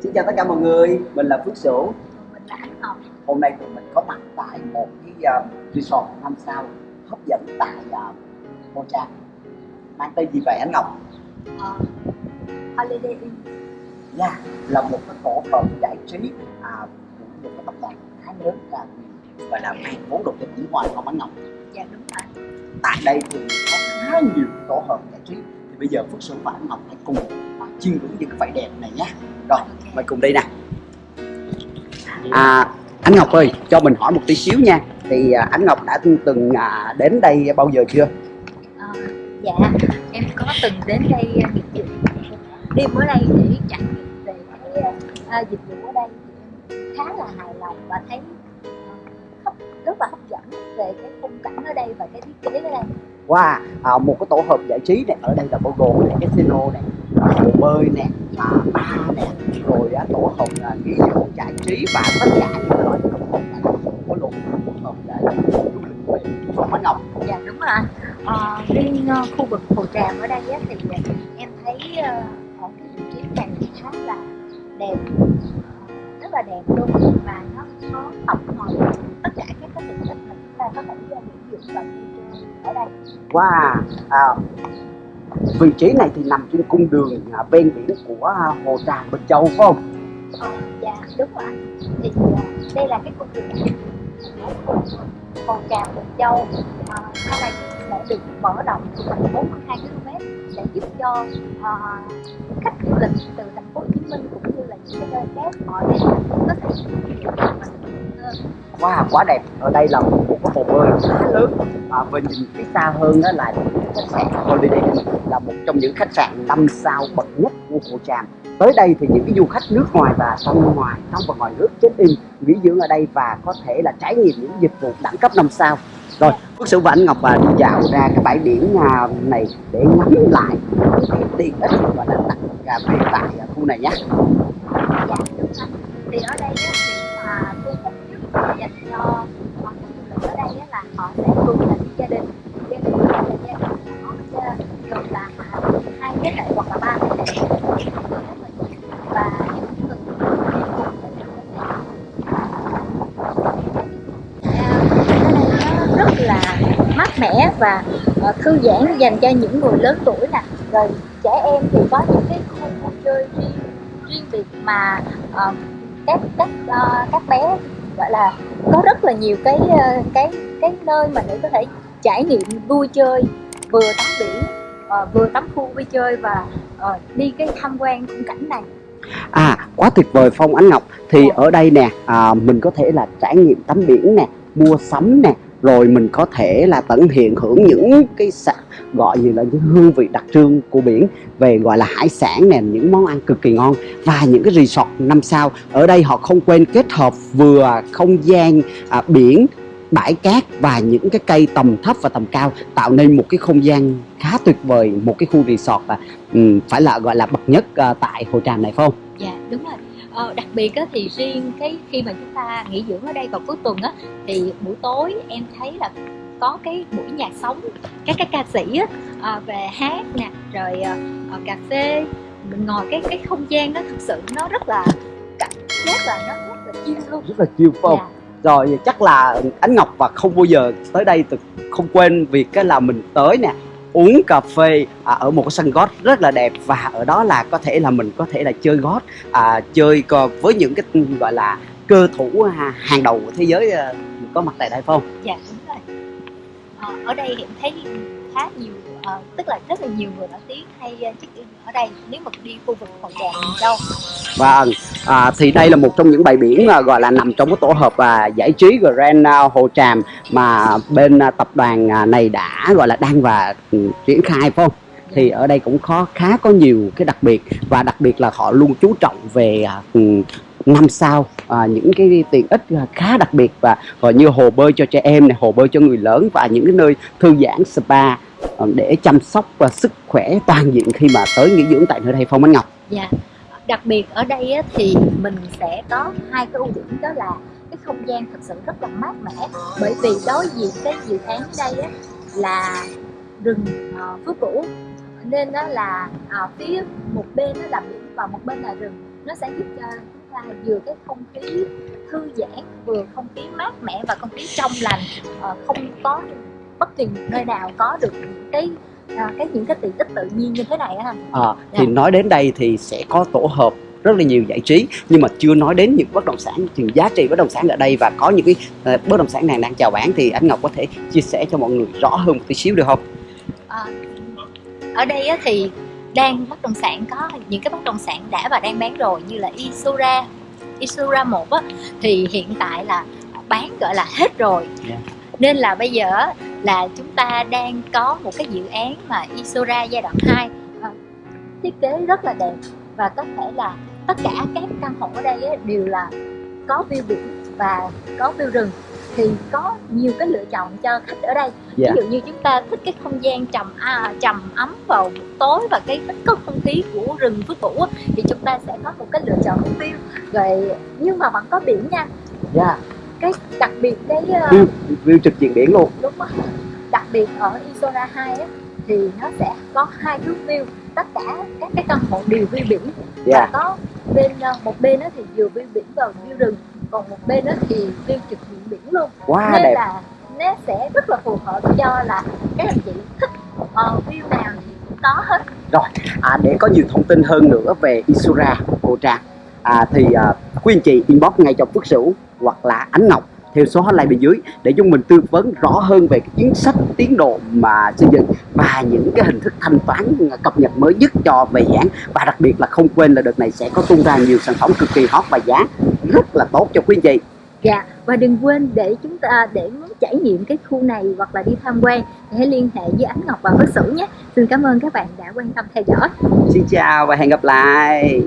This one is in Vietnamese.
Xin chào tất cả mọi người, mình là Phước Sửu. Hôm nay tụi mình có mặt tại một cái uh, resort 5 sao hấp dẫn tại uh, Nha Trang. Mang tên gì vậy anh Ngọc? uh, Holiday Inn. Nha, là một cái tổ hợp giải trí à, của một cái tập đoàn khá lớn là gọi là mang vốn đầu tư nước ngoài không anh Ngọc? Dạ đúng rồi. Tại đây thì có khá nhiều tổ hợp giải trí. Thì bây giờ Phước Sửu và anh Ngọc hãy cùng ngưỡng những cái vẻ đẹp này nhé Rồi, mời cùng đi nè. À, anh Ngọc ơi, cho mình hỏi một tí xíu nha. Thì à, anh Ngọc đã từng à, đến đây bao giờ chưa? Ờ, dạ em có từng đến đây uh, dịch vụ đêm ở đây để trải nghiệm về cái uh, dịch vụ ở đây thì em khá là hài lòng và thấy hấp rất là hấp dẫn về cái khung cảnh ở đây và cái thiết kế ở đây. Wow, à, một cái tổ hợp giải trí này ở đây là bao gồm này casino này, à, hồ bơi nè, à, bar nè, rồi à, tổ hợp à, nghỉ dưỡng giải trí và tất cả những loại công cụ này có luôn tổ hợp để du lịch về không anh Ngọc. dạ đúng rồi. Anh Ờ, riêng uh, khu vực hồ tràm ở đây á, thì uh, em thấy uh, ở cái vị trí này khá là đẹp. Ờ, rất là đẹp luôn. Và nó có tổng hợp tất cả các cái tiện ích mà chúng ta có thể uh, nghỉ dưỡng và vui chơi ở đây. Wow, à, vị trí này thì nằm trên cung đường à, ven biển của à, hồ Tràm Bình Châu phải không? Ờ, dạ đúng rồi. Anh thì à, đây là cái cung đường hồ tràm Bình Châu. À, sau này sẽ được mở rộng thành 42 km sẽ giúp cho à, khách du lịch từ thành phố Hồ Chí Minh cũng như là những cái nơi khác họ đến có thể và Wow, quá đẹp. Ở đây là một cái hồ bơi khá lớn. Và nhìn phía xa hơn đó là khách sạn Holiday Inn là một trong những khách sạn 5 sao bậc nhất của Hồ Tràm. Tới đây thì những cái du khách nước ngoài và trong ngoài, trong và ngoài nước check in nghỉ dưỡng ở đây và có thể là trải nghiệm những dịch vụ đẳng cấp 5 sao. Rồi, Phước Sửu và anh Ngọc à, đi dạo ra cái bãi biển à, này để ngắm lại những cái tiện ích gọi là đặc à, về tại à, khu này nhé. Hai lại hoặc là ba và những người rất là mát mẻ và ờ, thư giãn dành cho những người lớn tuổi nè. Rồi trẻ em thì có những cái khu vui chơi riêng riêng biệt mà uh, các các uh, các bé gọi là có rất là nhiều cái uh, cái cái nơi mà để có thể trải nghiệm vui chơi vừa tắm biển ờ, vừa tắm khu vui chơi và ờ, đi cái tham quan khung cảnh này. À quá tuyệt vời Phong Ánh Ngọc. Thì ở đây nè à, mình có thể là trải nghiệm tắm biển nè Mua sắm nè Rồi mình có thể là tận hiện hưởng những cái sa- gọi như là những hương vị đặc trưng của biển Về gọi là hải sản nè, những món ăn cực kỳ ngon Và những cái resort 5 sao. Ở đây họ không quên kết hợp vừa không gian à, biển bãi cát và những cái cây tầm thấp và tầm cao tạo nên một cái không gian khá tuyệt vời một cái khu resort à, ừm, phải là gọi là bậc nhất à, tại Hồ Tràm này phải không? Dạ đúng rồi. Ờ, đặc biệt á, thì riêng cái khi mà chúng ta nghỉ dưỡng ở đây vào cuối tuần á thì buổi tối em thấy là có cái buổi nhạc sống các cái ca sĩ á, à, về hát nè rồi à, à, cà phê mình ngồi cái cái không gian đó thực sự nó rất là cảm giác là nó rất là chill luôn. rất là chill phải không? Dạ, rồi chắc là Ánh Ngọc và không bao giờ tới đây từ không quên việc cái là mình tới nè uống cà phê à, ở một cái sân golf rất là đẹp và ở đó là có thể là mình có thể là chơi golf à, chơi với những cái gọi là cơ thủ à, hàng đầu của thế giới à, có mặt tại đây phải không? dạ đúng rồi. À, ở đây em thấy khá nhiều à, tức là rất là nhiều người nổi tiếng hay ờ, check in ở đây nếu mà đi khu vực Hồ Tràm miền Châu. Vâng, à, thì đây là một trong những bãi biển à, gọi là nằm trong cái tổ hợp à, giải trí Grand à, Hồ Tràm mà bên à, tập đoàn à, này đã gọi là đang và ừ, triển khai phải không? Thì ở đây cũng khó khá có nhiều cái đặc biệt và đặc biệt là họ luôn chú trọng về à, ừ, năm sao à, những cái tiện ích à, khá đặc biệt và gọi như hồ bơi cho trẻ em này, hồ bơi cho người lớn và những cái nơi thư giãn spa ờ, để chăm sóc và sức khỏe toàn diện khi mà tới nghỉ dưỡng tại nơi đây Phong Anh Ngọc. Dạ. Đặc biệt ở đây á, thì mình sẽ có hai cái ưu điểm đó là cái không gian thực sự rất là mát mẻ. Bởi vì đối diện cái dự án ở đây á, là rừng ờ, uh, phước cũ nên đó là ờ, phía một bên nó là biển và một bên là rừng. Nó sẽ giúp cho chúng ta vừa cái không khí thư giãn vừa không khí mát mẻ và không khí trong lành ờ, không có bất kỳ nơi nào có được những cái à, cái những cái tiện ích tự nhiên như thế này á Ờ, thì Dạ. nói đến đây thì sẽ có tổ hợp rất là nhiều giải trí nhưng mà chưa nói đến những bất động sản những giá trị bất động sản ở đây và có những cái ờ, bất động sản nào đang chào bán thì anh Ngọc có thể chia sẻ cho mọi người rõ hơn một tí xíu được không? Ờ, ở đây thì đang bất động sản có những cái bất động sản đã và đang bán rồi như là Isura Isura 1 á, thì hiện tại là bán gọi là hết rồi Yeah. nên là bây giờ là chúng ta đang có một cái dự án mà Isura giai đoạn 2 ờ, thiết kế rất là đẹp và có thể là tất cả các căn hộ ở đây đều là có view biển và có view rừng thì có nhiều cái lựa chọn cho khách ở đây Dạ. ví dụ như chúng ta thích cái không gian trầm à, trầm ấm vào buổi tối và cái thích có không khí của rừng phước vũ thì chúng ta sẽ có một cái lựa chọn view rồi nhưng mà vẫn có biển nha Dạ. cái đặc biệt cái ờ, View, view trực diện biển luôn. đúng rồi đặc biệt ở Isora 2 á, thì nó sẽ có hai hướng view. Tất cả các cái căn hộ đều view biển. Dạ. và có bên ờ, một bên thì vừa view biển và view rừng còn một bên đó thì view trực diện biển luôn. Quá nên đẹp. là nó sẽ rất là phù hợp cho là các anh chị thích ờ, view nào thì cũng có hết. À, để có nhiều thông tin hơn nữa về Isura Cô Trang à, thì à, quý anh chị inbox ngay cho Phước Sửu hoặc là Ánh Ngọc theo số hotline bên dưới để chúng mình tư vấn rõ hơn về cái chính sách tiến độ mà xây dựng và những cái hình thức thanh toán cập nhật mới nhất cho về giá và đặc biệt là không quên là đợt này sẽ có tung ra nhiều sản phẩm cực kỳ hot và giá rất là tốt cho quý anh chị Dạ và đừng quên để chúng ta để muốn trải nghiệm cái khu này hoặc là đi tham quan thì hãy liên hệ với Ánh Ngọc và Phước Sửu nhé. Xin cảm ơn các bạn đã quan tâm theo dõi. xin chào và hẹn gặp lại